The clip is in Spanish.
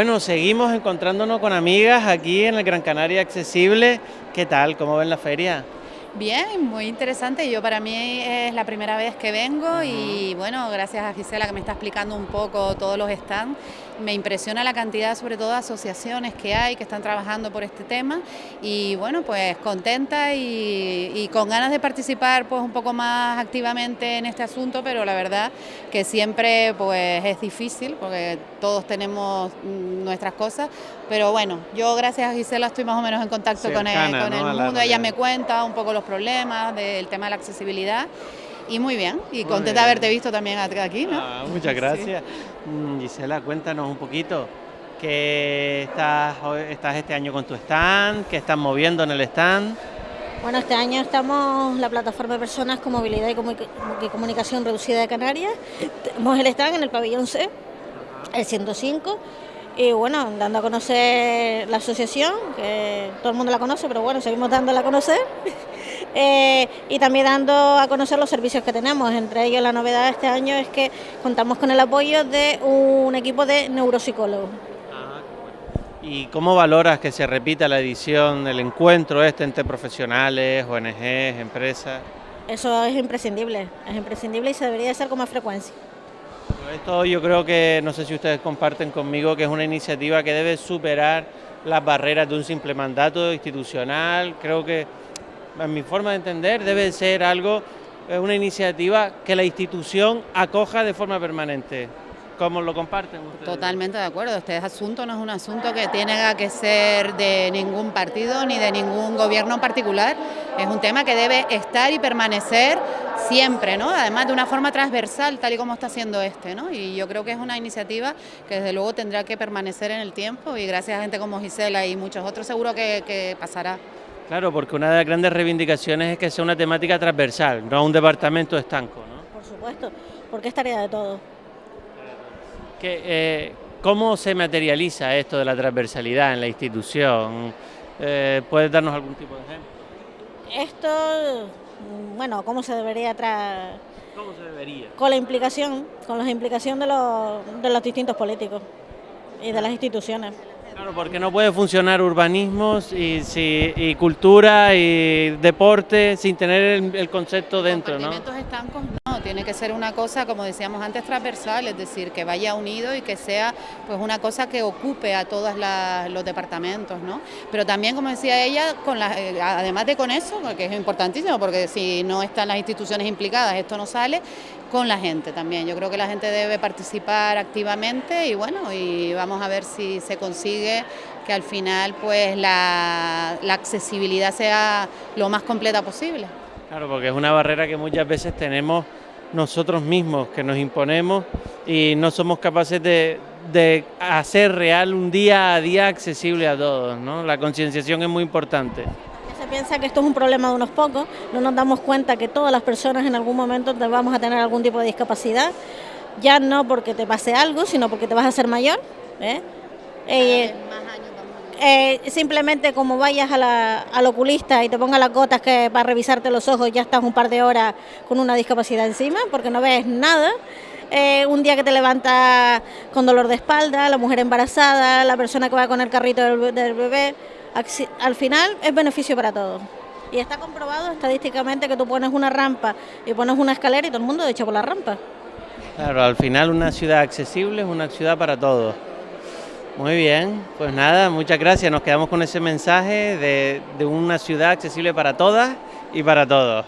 Bueno, seguimos encontrándonos con amigas aquí en el Gran Canaria Accesible. ¿Qué tal? ¿Cómo ven la feria? Bien, muy interesante. Yo para mí es la primera vez que vengo y bueno, gracias a Gisela que me está explicando un poco todos los stands. Me impresiona la cantidad, sobre todo, de asociaciones que hay que están trabajando por este tema. Y bueno, pues contenta y, con ganas de participar pues un poco más activamente en este asunto, pero la verdad que siempre pues es difícil porque todos tenemos nuestras cosas, pero bueno, yo gracias a Gisela estoy más o menos en contacto con el, con el mundo, ella me cuenta un poco los problemas del tema de la accesibilidad y muy bien, y contenta de haberte visto también aquí, ¿no? Ah, muchas gracias. Mm, Gisela, cuéntanos un poquito, ¿qué estás, estás este año con tu stand? ¿Qué estás moviendo en el stand? Bueno, este año estamos la plataforma de personas con movilidad y, comunicación reducida de Canarias. Tenemos el stand en el pabellón C, el 105, y bueno, dando a conocer la asociación, que todo el mundo la conoce, pero bueno, seguimos dándola a conocer. Eh, y también dando a conocer los servicios que tenemos. Entre ellos la novedad de este año es que contamos con el apoyo de un equipo de neuropsicólogos. ¿Y cómo valoras que se repita la edición del encuentro este entre profesionales, ONGs, empresas? Eso es imprescindible, es imprescindible y se debería hacer con más frecuencia. Esto yo creo que, no sé si ustedes comparten conmigo, que es una iniciativa que debe superar las barreras de un simple mandato institucional. Creo que en mi forma de entender, debe ser algo, una iniciativa que la institución acoja de forma permanente. ¿Cómo lo comparten ustedes? Totalmente de acuerdo. Este asunto no es un asunto que tiene que ser de ningún partido ni de ningún gobierno en particular. Es un tema que debe estar y permanecer siempre, ¿no? Además de una forma transversal, tal y como está haciendo este, ¿no? Y yo creo que es una iniciativa que desde luego tendrá que permanecer en el tiempo y gracias a gente como Gisela y muchos otros seguro que pasará. Claro, porque una de las grandes reivindicaciones es que sea una temática transversal, no un departamento estanco, ¿no? Por supuesto, porque es tarea de todo. Eh, ¿Cómo se materializa esto de la transversalidad en la institución? Eh, ¿Puedes darnos algún tipo de ejemplo? Esto, bueno, ¿cómo se debería traer? ¿Cómo se debería? Con la implicación, con la implicación de los, de los distintos políticos y de las instituciones. Claro, porque no puede funcionar urbanismos y, y cultura y deporte sin tener el, concepto dentro, ¿no? Tiene que ser una cosa, como decíamos antes, transversal, es decir, que vaya unido y que sea pues una cosa que ocupe a todos los departamentos, ¿no? Pero también, como decía ella, con la, eh, además de con eso, que es importantísimo, porque si no están las instituciones implicadas, esto no sale, con la gente también. Yo creo que la gente debe participar activamente y bueno, y vamos a ver si se consigue que al final pues la, accesibilidad sea lo más completa posible. Claro, porque es una barrera que muchas veces tenemos nosotros mismos, que nos imponemos y no somos capaces de, de hacer real un día a día accesible a todos, ¿no? La concienciación es muy importante piensa que esto es un problema de unos pocos, no nos damos cuenta que todas las personas en algún momento vamos a tener algún tipo de discapacidad, ya no porque te pase algo, sino porque te vas a hacer mayor. ¿eh? Eh, eh, simplemente como vayas al oculista y te ponga las gotas que para revisarte los ojos ya estás un par de horas con una discapacidad encima porque no ves nada. un día que te levantas con dolor de espalda, la mujer embarazada, la persona que va con el carrito del bebé, al final es beneficio para todos. Y está comprobado estadísticamente que tú pones una rampa y pones una escalera y todo el mundo echa por la rampa. Claro, al final una ciudad accesible es una ciudad para todos. Muy bien, pues nada, muchas gracias. Nos quedamos con ese mensaje de, de una ciudad accesible para todas y para todos.